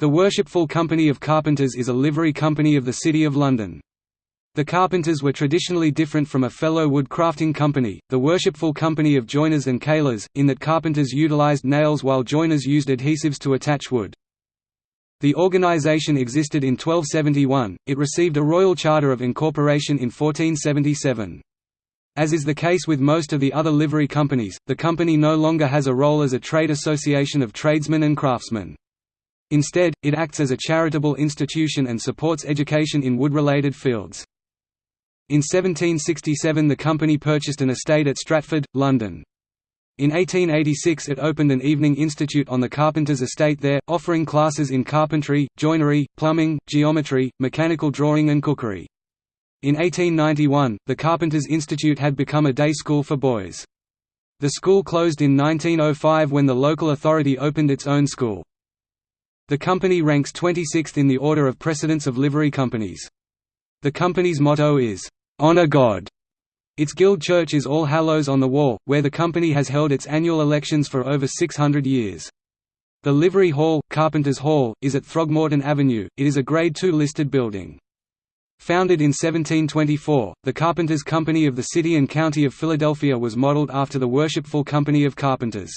The Worshipful Company of Carpenters is a livery company of the City of London. The Carpenters were traditionally different from a fellow wood crafting company, the Worshipful Company of Joiners and Ceilers, in that carpenters utilised nails while joiners used adhesives to attach wood. The organisation existed in 1271, it received a royal charter of incorporation in 1477. As is the case with most of the other livery companies, the company no longer has a role as a trade association of tradesmen and craftsmen. Instead, it acts as a charitable institution and supports education in wood-related fields. In 1767 the company purchased an estate at Stratford, London. In 1886 it opened an evening institute on the carpenter's estate there, offering classes in carpentry, joinery, plumbing, geometry, mechanical drawing and cookery. In 1891, the Carpenters Institute had become a day school for boys. The school closed in 1905 when the local authority opened its own school. The company ranks 26th in the order of precedence of livery companies. The company's motto is, "'Honor God". Its guild church is All Hallows on the Wall, where the company has held its annual elections for over 600 years. The Livery Hall, Carpenters Hall, is at Throgmorton Avenue, it is a Grade II listed building. Founded in 1724, the Carpenters Company of the City and County of Philadelphia was modeled after the Worshipful Company of Carpenters.